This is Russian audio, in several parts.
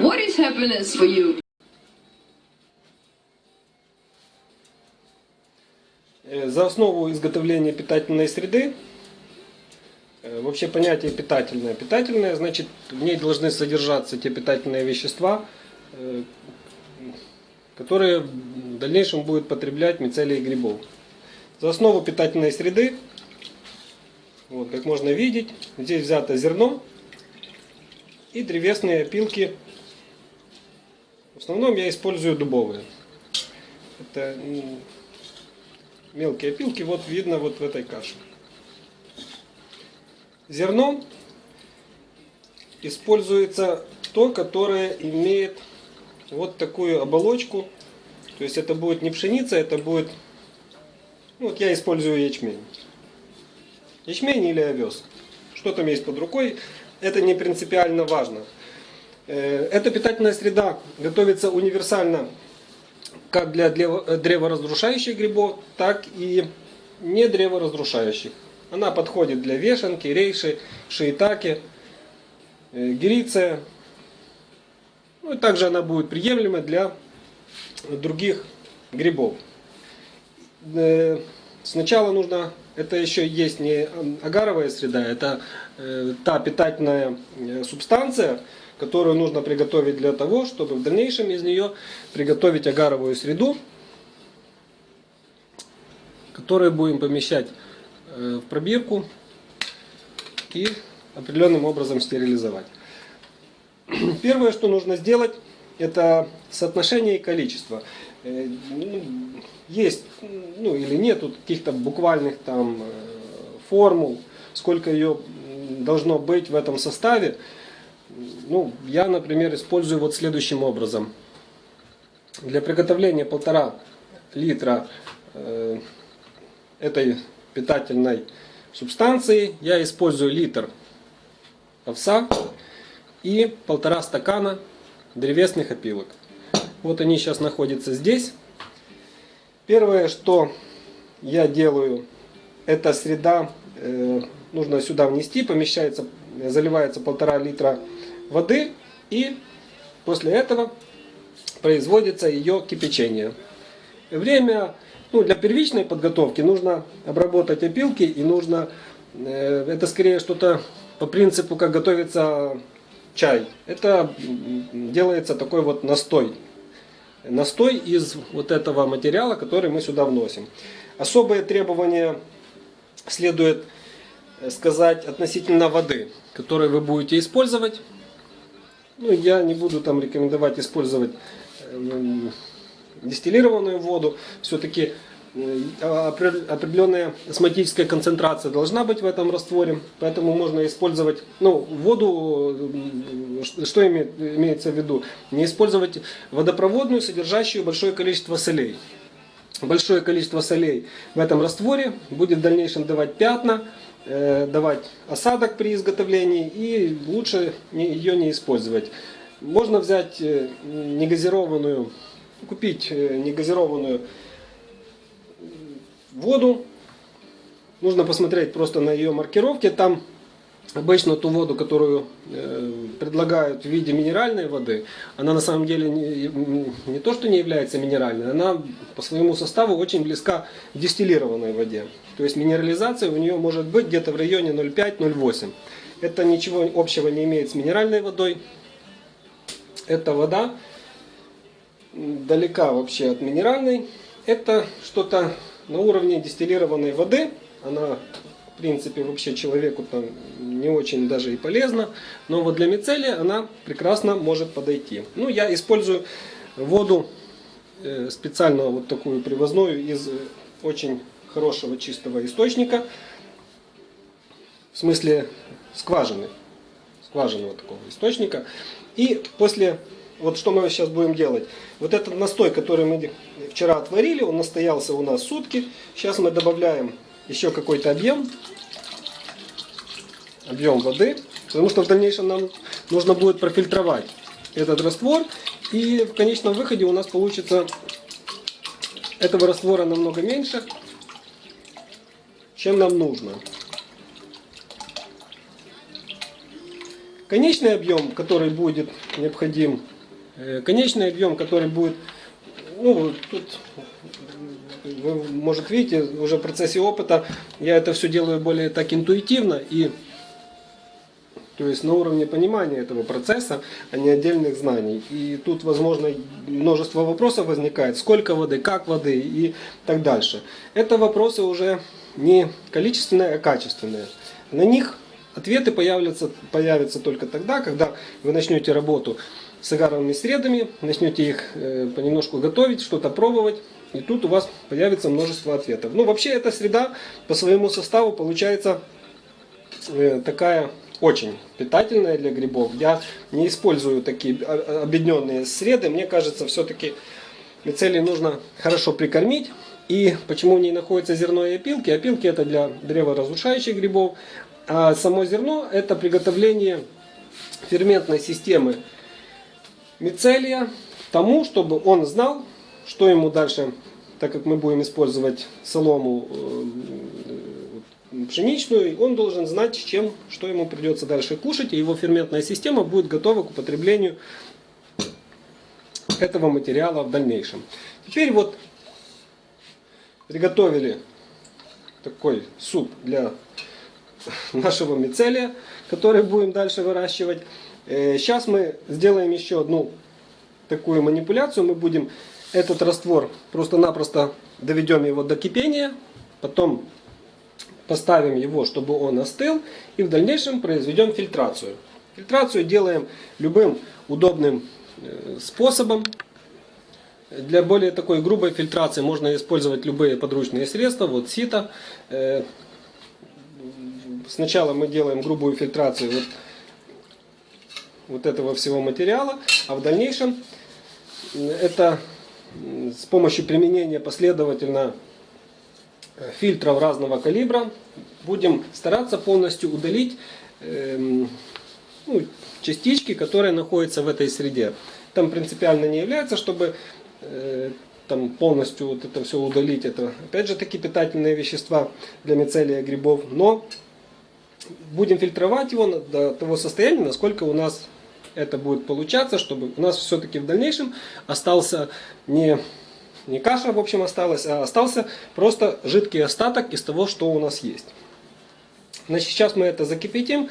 What is happiness for you? Э, За основу изготовления питательной среды э, вообще понятие питательное. Питательное значит в ней должны содержаться те питательные вещества, э, которые в дальнейшем будут потреблять мицелии грибов. За основу питательной среды, вот, как можно видеть, здесь взято зерно и древесные опилки. В основном я использую дубовые. Это м, мелкие опилки, вот видно вот в этой каше. Зерно используется то, которое имеет вот такую оболочку. То есть это будет не пшеница, это будет... ну, Вот я использую ячмень. Ячмень или овес. Что там есть под рукой, это не принципиально важно. Э, Эта питательная среда готовится универсально как для древо- древоразрушающих грибов, так и не древоразрушающих. Она подходит для вешанки, рейши, шиитаки, э, гириция. Ну и также она будет приемлема для других грибов. Э, Сначала нужно, это еще есть не агаровая среда, это э, та питательная э, субстанция, которую нужно приготовить для того, чтобы в дальнейшем из нее приготовить агаровую среду, которую будем помещать э, в пробирку и определенным образом стерилизовать. Первое, что нужно сделать, это соотношение и количество. Э, ну, Есть, ну или нету каких-то буквальных там э, формул, сколько ее должно быть в этом составе. Ну, я, например, использую вот следующим образом. Для приготовления полтора литра э, этой питательной субстанции я использую литр овса и полтора стакана древесных опилок. Вот они сейчас находятся здесь. Первое, что я делаю, это среда, э, нужно сюда внести, помещается, заливается полтора литра воды и после этого производится ее кипячение. Время ну, для первичной подготовки нужно обработать опилки и нужно, э, это скорее что-то по принципу, как готовится чай. Это делается такой вот настой. Настой из вот этого материала, который мы сюда вносим. Особые требования следует э, сказать относительно воды, которую вы будете использовать. Ну, я не буду там рекомендовать использовать эм, дистиллированную воду. Все-таки определенная осмотическая концентрация должна быть в этом растворе. Поэтому можно использовать ну, воду, м, что име- имеется в виду? Не использовать водопроводную, содержащую большое количество солей. Большое количество солей в этом растворе будет в дальнейшем давать пятна, э, давать осадок при изготовлении и лучше ее не использовать. Можно взять э, негазированную, купить э, негазированную воду. Нужно посмотреть просто на ее маркировке. Там обычно ту воду, которую э, предлагают в виде минеральной воды, она на самом деле не, не то, что не является минеральной, она по своему составу очень близка к дистиллированной воде. То есть минерализация у нее может быть где-то в районе 0,5-0,8. Это ничего общего не имеет с минеральной водой. Эта вода далека вообще от минеральной. Это что-то на уровне дистиллированной воды. Она, в принципе, вообще человеку там не очень даже и полезна. Но вот для мицелия она прекрасно может подойти. Ну, я использую воду э, специально вот такую привозную из э, очень хорошего чистого источника. В смысле скважины. Скважинного такого источника. И после вот что мы сейчас будем делать. Вот этот настой, который мы вчера отварили, он настоялся у нас сутки. Сейчас мы добавляем еще какой-то объем. Объем воды. Потому что в дальнейшем нам нужно будет профильтровать этот раствор. И в конечном выходе у нас получится этого раствора намного меньше, чем нам нужно. конечный объем, который будет необходим, э, конечный объем, который будет, ну, тут вы, может, видите, уже в процессе опыта я это все делаю более так интуитивно и то есть на уровне понимания этого процесса, а не отдельных знаний. И тут, возможно, множество вопросов возникает. Сколько воды, как воды и так дальше. Это вопросы уже не количественные, а качественные. На них ответы появятся, появятся только тогда, когда вы начнете работу с агаровыми средами, начнете их э, понемножку готовить, что-то пробовать. И тут у вас появится множество ответов. Ну, вообще, эта среда по своему составу получается э, такая очень питательная для грибов. Я не использую такие объединенные среды. Мне кажется, все-таки мицелий нужно хорошо прикормить. И почему в ней находится зерно и опилки? Опилки это для древоразрушающих грибов, а само зерно это приготовление ферментной системы мицелия тому, чтобы он знал, что ему дальше, так как мы будем использовать солому э, пшеничную, он должен знать, чем, что ему придется дальше кушать, и его ферментная система будет готова к употреблению этого материала в дальнейшем. Теперь вот приготовили такой суп для нашего мицелия, который будем дальше выращивать. Сейчас мы сделаем еще одну такую манипуляцию. Мы будем этот раствор просто-напросто доведем его до кипения, потом поставим его, чтобы он остыл, и в дальнейшем произведем фильтрацию. Фильтрацию делаем любым удобным э, способом. Для более такой грубой фильтрации можно использовать любые подручные средства. Вот сито. Э, сначала мы делаем грубую фильтрацию вот, вот этого всего материала, а в дальнейшем это с помощью применения последовательно э, фильтров разного калибра будем стараться полностью удалить э, ну, частички, которые находятся в этой среде. Там принципиально не является, чтобы э, там полностью вот это все удалить. Это опять же таки питательные вещества для мицелия грибов. Но будем фильтровать его до того состояния, насколько у нас это будет получаться, чтобы у нас все-таки в дальнейшем остался не, не каша, в общем, осталась, а остался просто жидкий остаток из того, что у нас есть. Значит, сейчас мы это закипятим,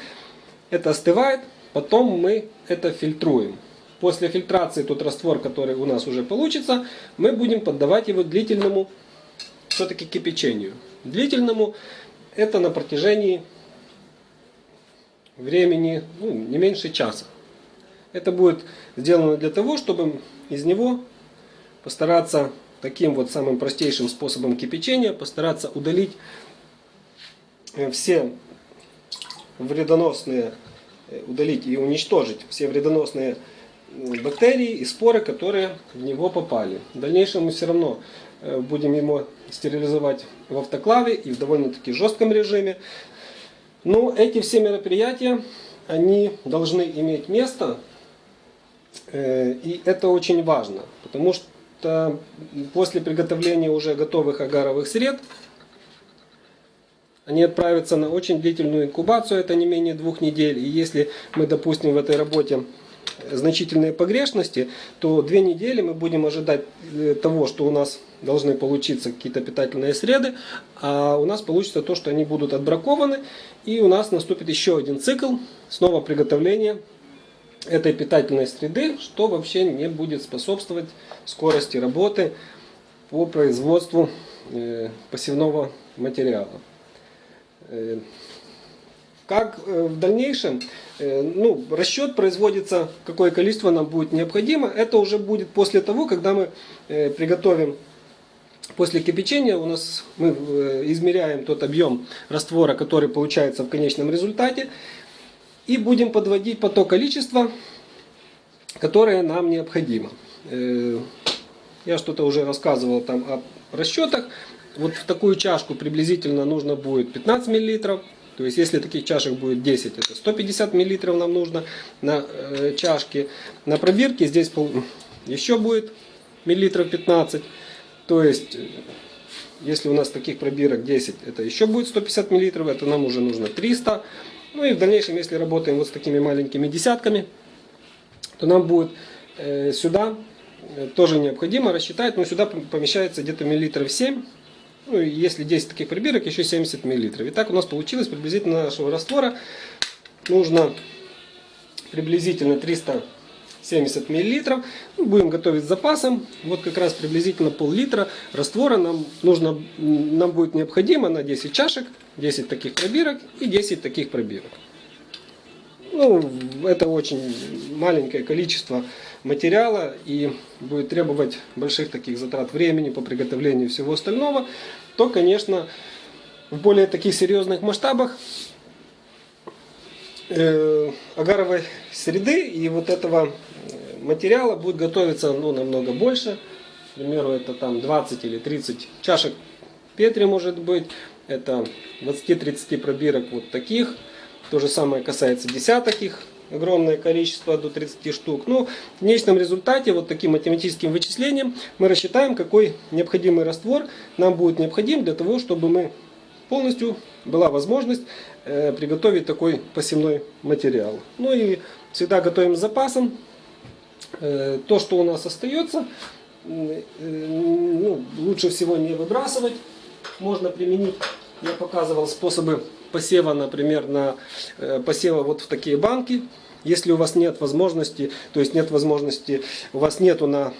это остывает, потом мы это фильтруем. После фильтрации тот раствор, который у нас уже получится, мы будем поддавать его длительному все-таки кипячению. Длительному это на протяжении времени ну, не меньше часа. Это будет сделано для того, чтобы из него постараться таким вот самым простейшим способом кипячения, постараться удалить э, все вредоносные, э, удалить и уничтожить все вредоносные бактерии и споры, которые в него попали. В дальнейшем мы все равно э, будем его стерилизовать в автоклаве и в довольно-таки жестком режиме. Но эти все мероприятия, они должны иметь место Э, и это очень важно, потому что после приготовления уже готовых агаровых сред, они отправятся на очень длительную инкубацию, это не менее двух недель. И если мы допустим в этой работе значительные погрешности, то две недели мы будем ожидать э, того, что у нас должны получиться какие-то питательные среды, а у нас получится то, что они будут отбракованы, и у нас наступит еще один цикл, снова приготовления этой питательной среды, что вообще не будет способствовать скорости работы по производству э, посевного материала. Э, как э, в дальнейшем, ну, расчет производится, какое количество нам будет необходимо, это уже будет после того, когда мы приготовим После кипячения у нас мы измеряем тот объем раствора, который получается в конечном результате. И будем подводить по то количество, которое нам необходимо. Э, я что-то уже рассказывал там о расчетах. Вот в такую чашку приблизительно нужно будет 15 миллилитров. То есть, если таких чашек будет 10, это 150 миллилитров нам нужно на э, чашке. На пробирке здесь еще будет миллилитров 15. То есть, если у нас таких пробирок 10, это еще будет 150 миллилитров, это нам уже нужно 300. Ну и в дальнейшем, если работаем вот с такими маленькими десятками, то нам будет э, сюда э, тоже необходимо рассчитать, но сюда помещается где-то миллилитров 7, ну если 10 таких пробирок, еще 70 миллилитров. Итак, у нас получилось приблизительно нашего раствора нужно приблизительно 370 миллилитров. Ну, будем готовить с запасом. Вот как раз приблизительно пол-литра раствора нам, нужно, нам будет необходимо на 10 чашек, 10 таких пробирок и 10 таких пробирок. Ну, это очень маленькое количество материала и будет требовать больших таких затрат времени по приготовлению всего остального, то, конечно, в более таких серьезных масштабах э, агаровой среды и вот этого материала будет готовиться ну, намного больше. К примеру, это там 20 или 30 чашек Петри может быть. Это 20-30 пробирок вот таких. То же самое касается десяток их. Огромное количество, до 30 штук. Но в конечном результате, вот таким математическим вычислением, мы рассчитаем, какой необходимый раствор нам будет необходим для того, чтобы мы полностью была возможность э, приготовить такой посевной материал. Ну и всегда готовим с запасом. Э, то, что у нас остается, э, ну, лучше всего не выбрасывать. Можно применить, я показывал способы посева, например, на посева вот в такие банки. Если у вас нет возможности, то есть нет возможности, у вас нету на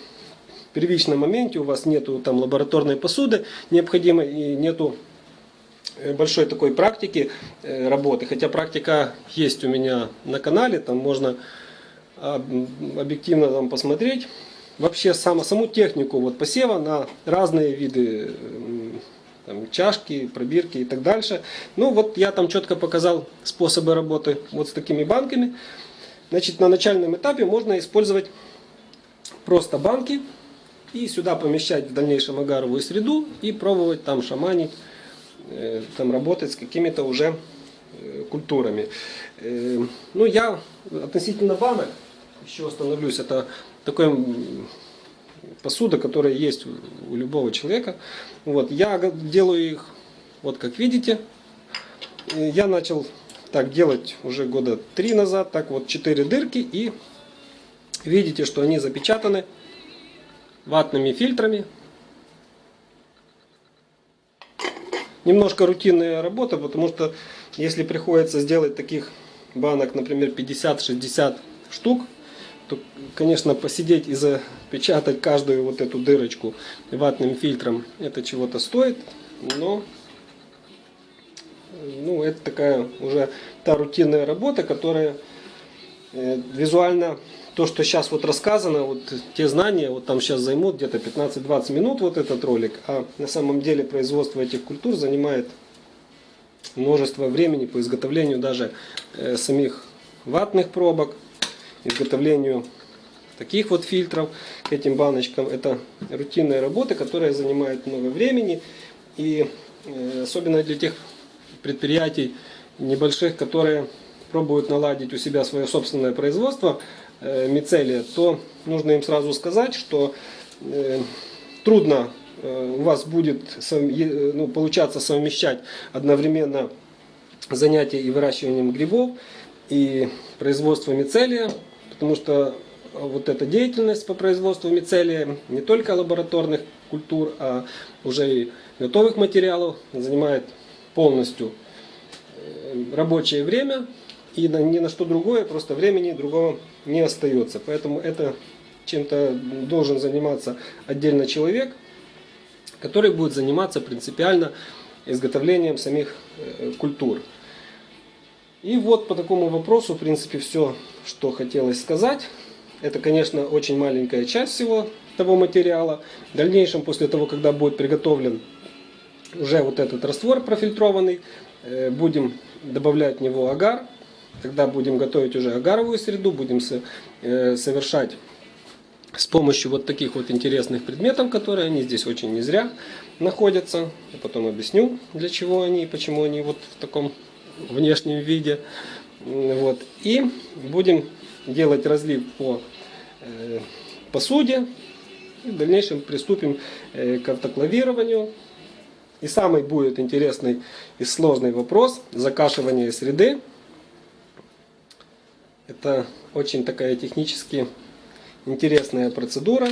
первичном моменте, у вас нету там лабораторной посуды необходимой и нету большой такой практики э, работы. Хотя практика есть у меня на канале, там можно объективно там посмотреть. Вообще саму, саму технику вот посева на разные виды там, чашки, пробирки и так дальше. Ну вот я там четко показал способы работы вот с такими банками. Значит, на начальном этапе можно использовать просто банки и сюда помещать в дальнейшем агаровую среду и пробовать там шаманить Э, там работать с какими-то уже э, культурами. Э, ну, я относительно банок еще остановлюсь. Это такой посуда, которая есть у любого человека. Вот, я делаю их, вот как видите. Я начал так делать уже года три назад. Так вот, четыре дырки. И видите, что они запечатаны ватными фильтрами. Немножко рутинная работа, потому что если приходится сделать таких банок, например, 50-60 штук, то, конечно, посидеть и запечатать каждую вот эту дырочку ватным фильтром, это чего-то стоит, но ну, это такая уже та рутинная работа, которая э, визуально то, что сейчас вот рассказано, вот те знания, вот там сейчас займут где-то 15-20 минут вот этот ролик, а на самом деле производство этих культур занимает множество времени по изготовлению даже э, самих ватных пробок, изготовлению таких вот фильтров к этим баночкам. Это рутинная работа, которая занимает много времени и э, особенно для тех предприятий небольших, которые пробуют наладить у себя свое собственное производство, мицелия, то нужно им сразу сказать, что э, трудно э, у вас будет ну, получаться совмещать одновременно занятия и выращиванием грибов и производство мицелия, потому что вот эта деятельность по производству мицелия не только лабораторных культур, а уже и готовых материалов занимает полностью рабочее время и ни на что другое, просто времени другого не остается. Поэтому это чем-то должен заниматься отдельно человек, который будет заниматься принципиально изготовлением самих э, культур. И вот по такому вопросу, в принципе, все, что хотелось сказать. Это, конечно, очень маленькая часть всего того материала. В дальнейшем, после того, когда будет приготовлен уже вот этот раствор профильтрованный, э, будем добавлять в него агар, когда будем готовить уже агаровую среду, будем э, совершать с помощью вот таких вот интересных предметов, которые они здесь очень не зря находятся. Я потом объясню, для чего они и почему они вот в таком внешнем виде. Вот. И будем делать разлив по э, посуде. И в дальнейшем приступим э, к автоклавированию. И самый будет интересный и сложный вопрос закашивания среды Это очень такая технически интересная процедура.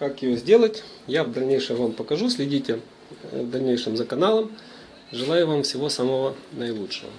Как ее сделать, я в дальнейшем вам покажу. Следите э, в дальнейшем за каналом. Желаю вам всего самого наилучшего.